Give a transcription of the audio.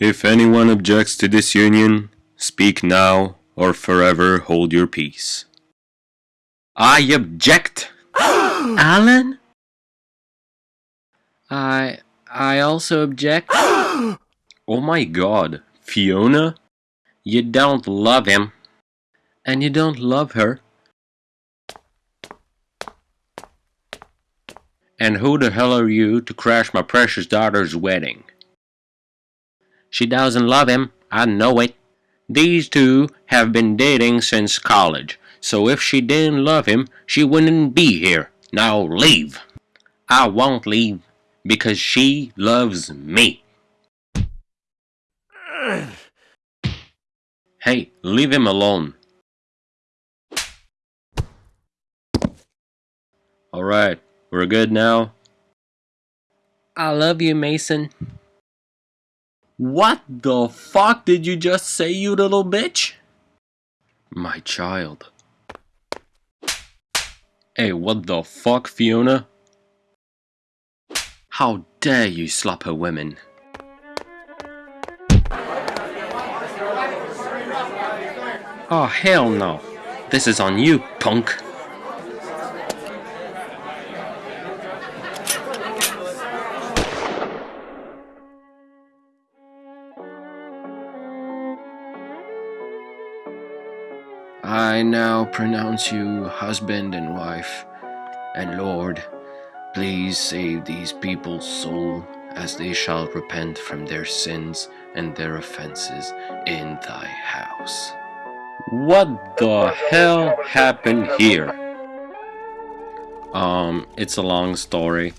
If anyone objects to this union, speak now or forever hold your peace. I object! Alan? I... I also object. Oh my god, Fiona? You don't love him. And you don't love her. And who the hell are you to crash my precious daughter's wedding? She doesn't love him, I know it. These two have been dating since college, so if she didn't love him, she wouldn't be here. Now leave. I won't leave, because she loves me. Hey, leave him alone. Alright, we're good now? I love you, Mason. What the fuck did you just say, you little bitch? My child. Hey, what the fuck, Fiona? How dare you slap her women? Oh, hell no. This is on you, punk. I now pronounce you husband and wife, and Lord, please save these people's soul as they shall repent from their sins and their offenses in thy house. What the hell happened here? Um, it's a long story.